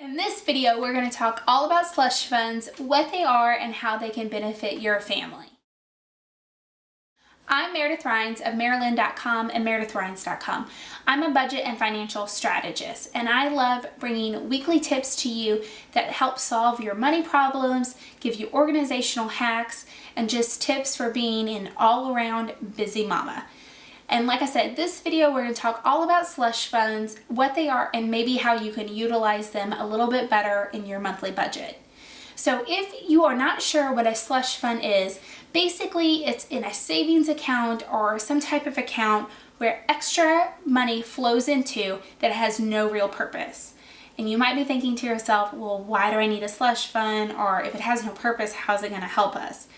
In this video, we're going to talk all about slush funds, what they are, and how they can benefit your family. I'm Meredith Rhines of Maryland.com and MeredithRhines.com. I'm a budget and financial strategist, and I love bringing weekly tips to you that help solve your money problems, give you organizational hacks, and just tips for being an all-around busy mama. And like I said, this video we're going to talk all about slush funds, what they are, and maybe how you can utilize them a little bit better in your monthly budget. So if you are not sure what a slush fund is, basically it's in a savings account or some type of account where extra money flows into that has no real purpose. And you might be thinking to yourself, well, why do I need a slush fund? Or if it has no purpose, how's it going to help us?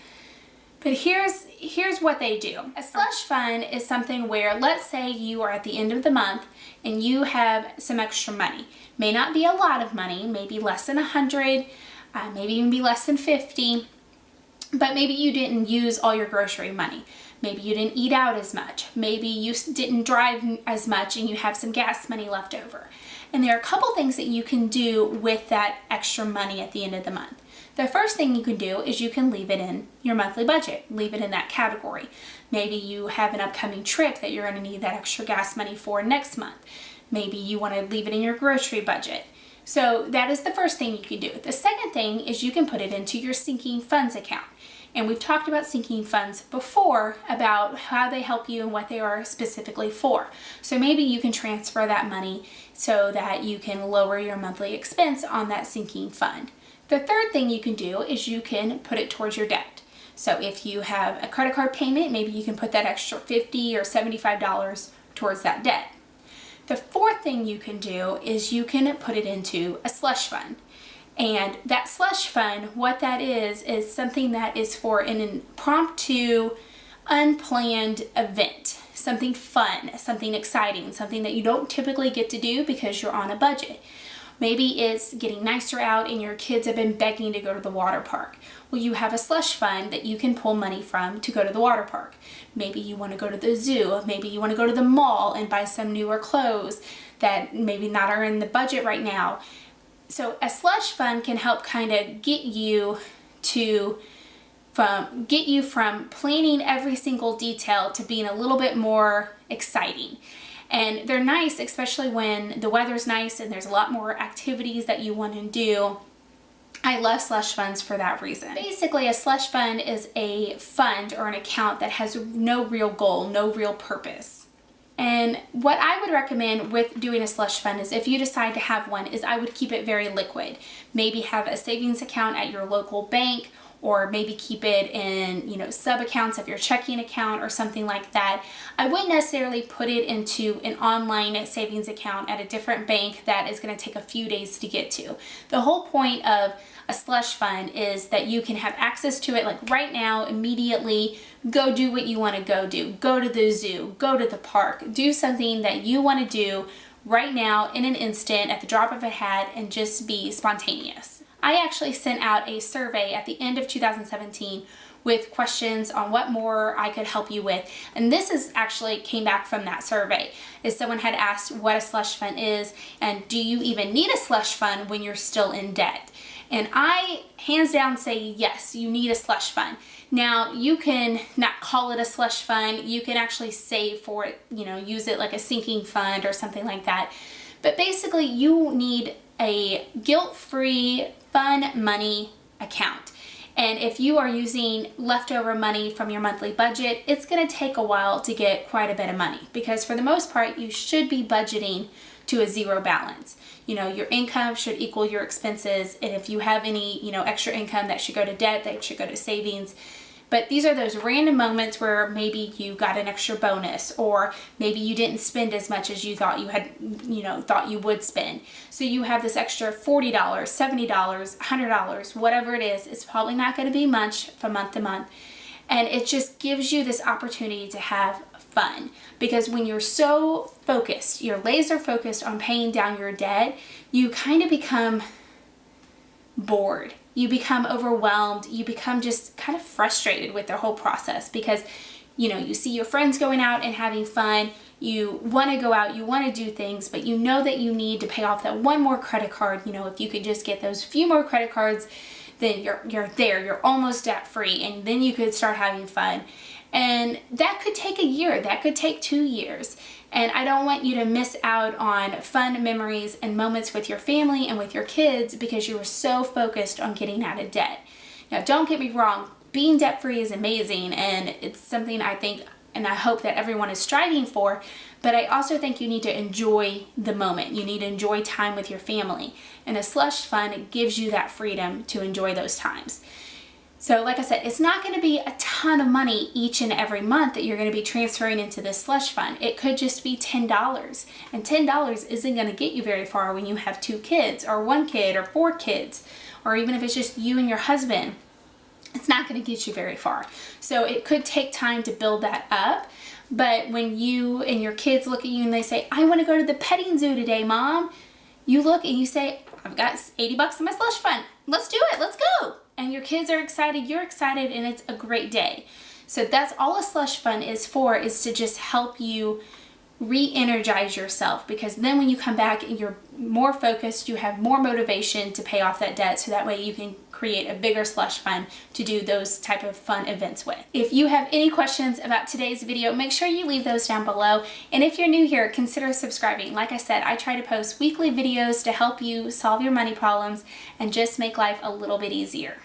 But here's, here's what they do. A slush fund is something where, let's say you are at the end of the month and you have some extra money. May not be a lot of money, maybe less than a 100, uh, maybe even be less than 50, but maybe you didn't use all your grocery money. Maybe you didn't eat out as much. Maybe you didn't drive as much and you have some gas money left over. And there are a couple things that you can do with that extra money at the end of the month. The first thing you can do is you can leave it in your monthly budget, leave it in that category. Maybe you have an upcoming trip that you're going to need that extra gas money for next month. Maybe you want to leave it in your grocery budget. So that is the first thing you can do. The second thing is you can put it into your sinking funds account. And we've talked about sinking funds before about how they help you and what they are specifically for. So maybe you can transfer that money so that you can lower your monthly expense on that sinking fund. The third thing you can do is you can put it towards your debt. So if you have a credit card payment, maybe you can put that extra 50 or $75 towards that debt. The fourth thing you can do is you can put it into a slush fund. And that slush fund, what that is, is something that is for an impromptu, unplanned event. Something fun, something exciting, something that you don't typically get to do because you're on a budget. Maybe it's getting nicer out and your kids have been begging to go to the water park. Well, you have a slush fund that you can pull money from to go to the water park. Maybe you want to go to the zoo. Maybe you want to go to the mall and buy some newer clothes that maybe not are in the budget right now. So a slush fund can help kind of get you to from get you from planning every single detail to being a little bit more exciting. And they're nice, especially when the weather's nice and there's a lot more activities that you want to do. I love slush funds for that reason. Basically, a slush fund is a fund or an account that has no real goal, no real purpose. And what I would recommend with doing a slush fund is if you decide to have one is I would keep it very liquid. Maybe have a savings account at your local bank or maybe keep it in, you know, sub accounts of your checking account or something like that. I wouldn't necessarily put it into an online savings account at a different bank that is going to take a few days to get to. The whole point of a slush fund is that you can have access to it like right now, immediately, go do what you want to go do. Go to the zoo, go to the park, do something that you want to do right now in an instant at the drop of a hat and just be spontaneous. I actually sent out a survey at the end of 2017 with questions on what more I could help you with. And this is actually came back from that survey. Is someone had asked what a slush fund is and do you even need a slush fund when you're still in debt? And I hands down say yes, you need a slush fund. Now you can not call it a slush fund, you can actually save for it, you know, use it like a sinking fund or something like that. But basically you need a guilt-free fun money account. And if you are using leftover money from your monthly budget, it's gonna take a while to get quite a bit of money because for the most part, you should be budgeting to a zero balance. You know, your income should equal your expenses. And if you have any, you know, extra income that should go to debt, that should go to savings. But these are those random moments where maybe you got an extra bonus or maybe you didn't spend as much as you thought you had, you know, thought you would spend. So you have this extra $40, $70, $100, whatever it is. It's probably not going to be much from month to month. And it just gives you this opportunity to have fun. Because when you're so focused, you're laser focused on paying down your debt, you kind of become bored. You become overwhelmed, you become just kind of frustrated with the whole process because you know, you see your friends going out and having fun, you want to go out, you want to do things, but you know that you need to pay off that one more credit card. You know, if you could just get those few more credit cards, then you're, you're there, you're almost debt free, and then you could start having fun. And that could take a year, that could take two years. And I don't want you to miss out on fun memories and moments with your family and with your kids because you were so focused on getting out of debt. Now, don't get me wrong, being debt free is amazing and it's something I think and I hope that everyone is striving for, but I also think you need to enjoy the moment. You need to enjoy time with your family. And a slush fund gives you that freedom to enjoy those times. So like I said, it's not going to be a ton of money each and every month that you're going to be transferring into this slush fund. It could just be $10. And $10 isn't going to get you very far when you have two kids or one kid or four kids, or even if it's just you and your husband it's not going to get you very far. So it could take time to build that up. But when you and your kids look at you and they say, I want to go to the petting zoo today, mom, you look and you say, I've got 80 bucks in my slush fund. Let's do it. Let's go. And your kids are excited. You're excited and it's a great day. So that's all a slush fund is for, is to just help you re-energize yourself because then when you come back and you're more focused you have more motivation to pay off that debt so that way you can create a bigger slush fund to do those type of fun events with. If you have any questions about today's video, make sure you leave those down below. And if you're new here, consider subscribing. Like I said, I try to post weekly videos to help you solve your money problems and just make life a little bit easier.